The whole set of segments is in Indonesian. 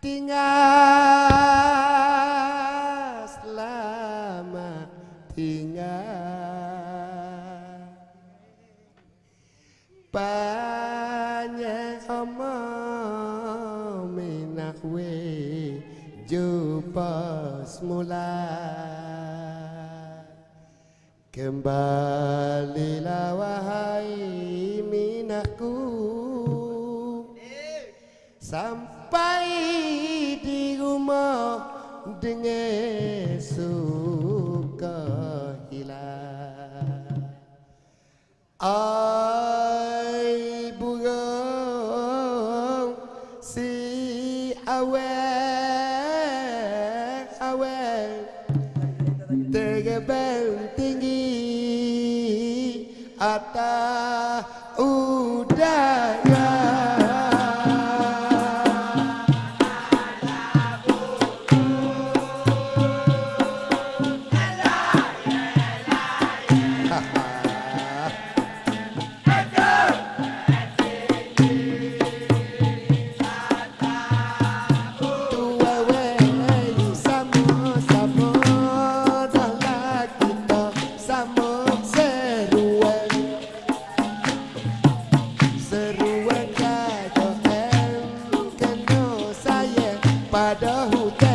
tinggal selamat tinggal. Banyak omong minak we jumpa semula. Kembalilah wahai sampai di rumah dengan suka hilang. Ai burung si awal awal terbang tinggi atas padahu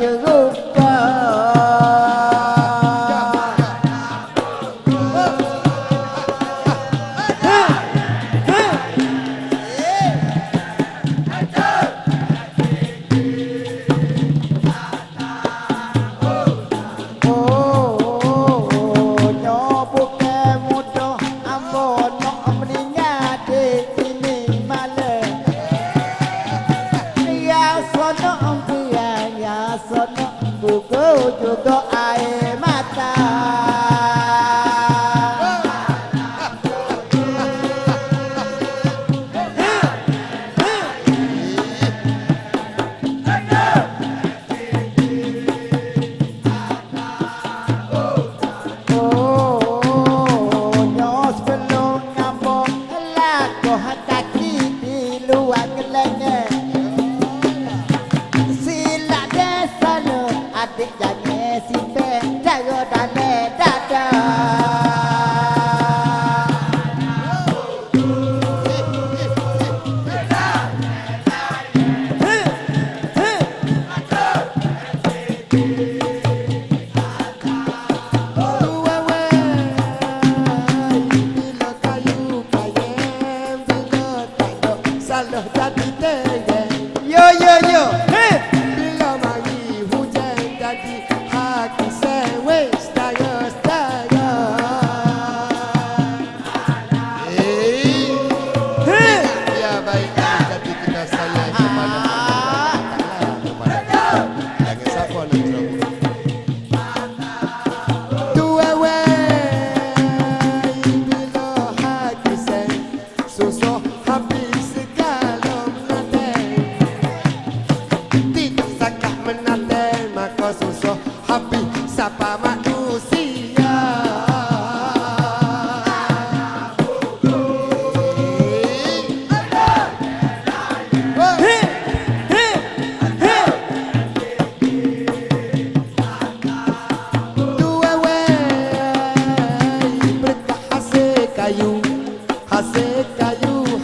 chữ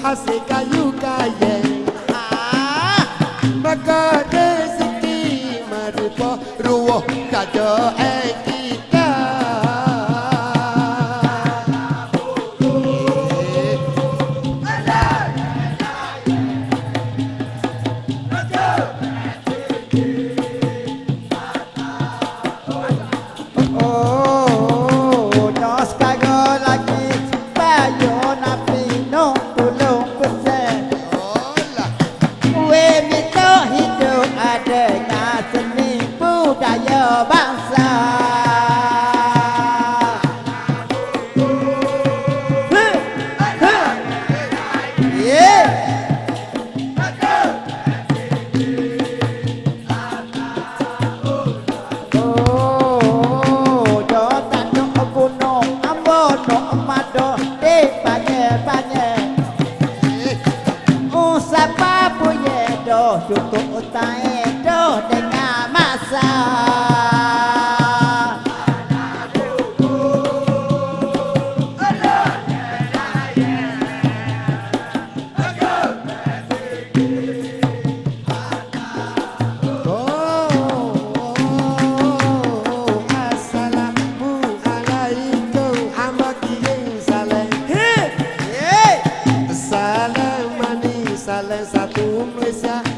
a seca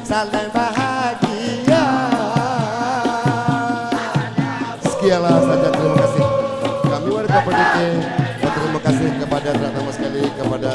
salam bahagia. Sekianlah saja terima kasih. Kami warga pendidik Terima kasih kepada teman-teman sekali Kepada